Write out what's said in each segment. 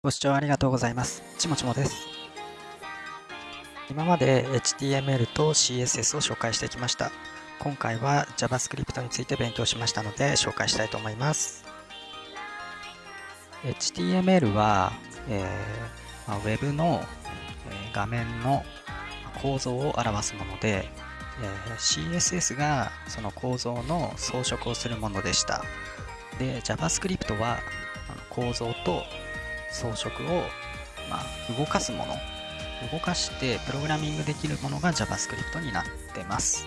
ご視聴ありがとうございます。ちもちもです。今まで HTML と CSS を紹介してきました。今回は JavaScript について勉強しましたので紹介したいと思います。HTML は、えーまあ、Web の、え、画面の構造を表すもので、えー、CSS がその構造の装飾をするものでした。で、JavaScript は構造と装飾を、まあ、動かすもの。動かしてプログラミングできるものが JavaScript になってます。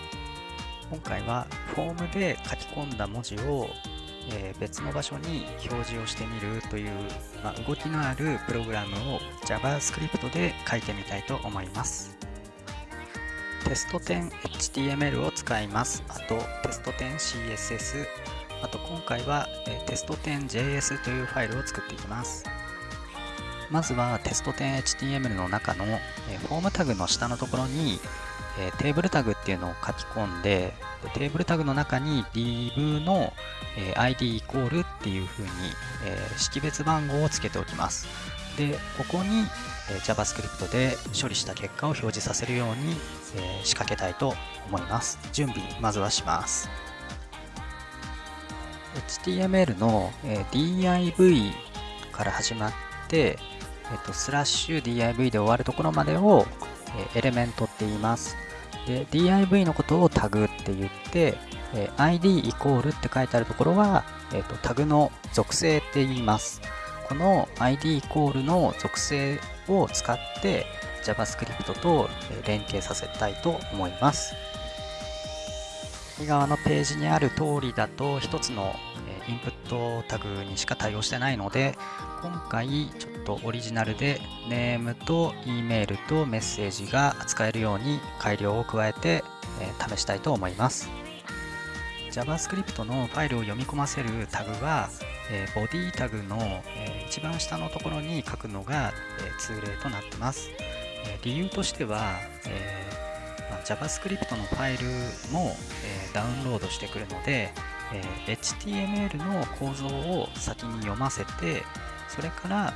今回はフォームで書き込んだ文字を、えー、別の場所に表示をしてみるという、まあ、動きのあるプログラムを JavaScript で書いてみたいと思います。テスト10 HTML を使います。あとテスト10 CSS あと今回は、え、テスト 10JS というファイルを作っていきます。まずはテスト 10HTML の中の、えフォームタグの下のところに、えテーブルタグっていうのを書き込んでテーブルタグの中に div の、え id イコールっていう風に、え識別番号をつけておきます。でここに、え JavaScript で処理した結果を表示させるように、え仕掛けたいと思います。準備まずはします。HTML の、え div から始まってえっと、スラッシュ div で終わるところまでを、えエレメントって言います。で、div のことをタグって言って、え id イコールって書いてあるところは、えっと、タグの属性って言います。この id イコールの属性を使って JavaScript と連携させたいと思います。右側のページにある通りだと1つのインプットタグにしか対応してないので今回ちょっとオリジナルでネームと E メールとメッセージが使えるように改良を加えて、え試したいと思います。JavaScript のファイルを読み込ませるタグは、えボディタグの、え一番下のところに書くのが、え通例となってます、え理由としては、えま JavaScript のファイルも、えダウンロードしてくるので、え HTML の構造を先に読ませてそれから、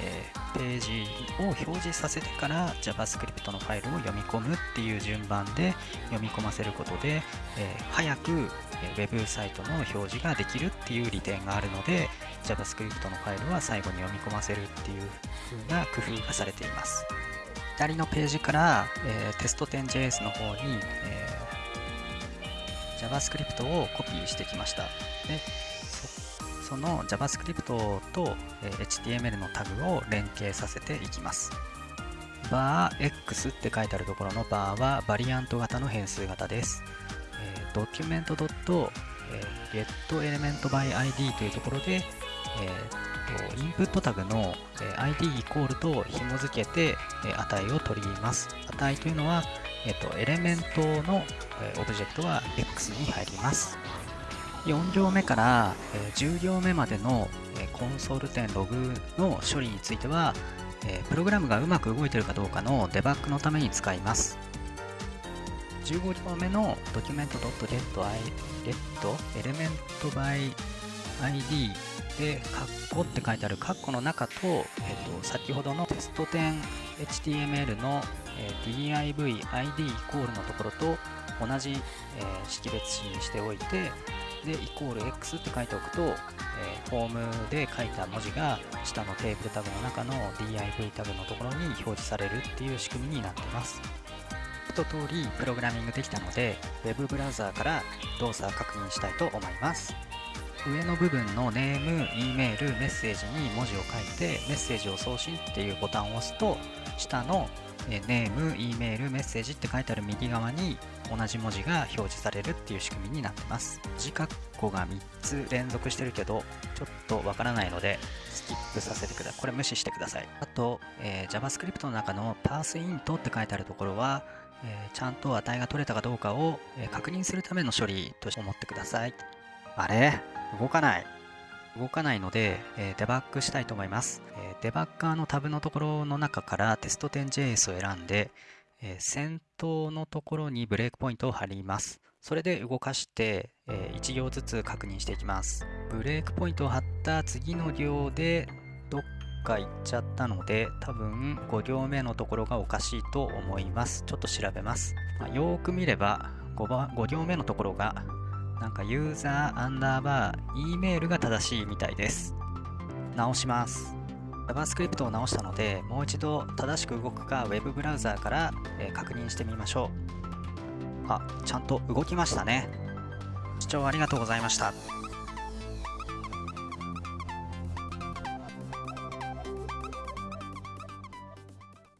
えページを表示させてから JavaScript のファイルを読み込むっていう順番で読み込ませることで、え早く Web サイトの表示ができるっていう利点があるので JavaScript のファイルは最後に読み込ませるっていう風な工夫がされています。左のページから、えー、テスト 10JS の方に、え JavaScript をコピーしてきました。でその JavaScript と HTML のタグを連携させていきます。バー x って書いてあるところのバーはバリアント型の変数型です。えー、document.getElementById というところで、えー、インプットタグの ID イコールと紐付けて値を取ります。値というのは、えっと、エレメントのオブジェクトは X に入ります。4行目から、10行目までの、コンソール点ログの処理については、プログラムがうまく動いているかどうかのデバッグのために使います。15行目の document.getElementById で、カッコって書いてあるカッコの中と、えっと、先ほどのテスト点 HTML の、え div id イコールのところと同じ、え識別子にしておいて、で、イコール X って書いておくと、えフォームで書いた文字が下のテーブルタグの中の div タグのところに表示されるっていう仕組みになってます。一通りプログラミングできたので、Web ブラウザーから動作を確認したいと思います。上の部分のネーム、E メール、メッセージに文字を書いてメッセージを送信っていうボタンを押すと下のネーム、E メール、メッセージって書いてある右側に同じ文字が表示されるっていう仕組みになってます。字括弧が3つ連続してるけどちょっとわからないのでスキップさせてください。これ無視してください。あと、えー、JavaScript の中の pathInt って書いてあるところはえー、ちゃんと値が取れたかどうかを、確認するための処理と思ってください。あれ？動かない。動かないので、えー、デバッグしたいと思います、えー、デバッガーのタブのところの中からテスト 10JS を選んで、えー、先頭のところにブレイクポイントを貼ります。それで動かして、え1行ずつ確認していきます。ブレイクポイントを貼った次の行でどっか言っちゃったので多分5行目のところがおかしいと思いますちょっと調べます、まあ、よーく見れば 5, 番5行目のところがなんかユーザーアンダーバー E メールが正しいみたいです。直します。JavaScript を直したのでもう一度正しく動くか Web ブラウザーから、え確認してみましょう。あちゃんと動きましたね。視聴ありがとうございました。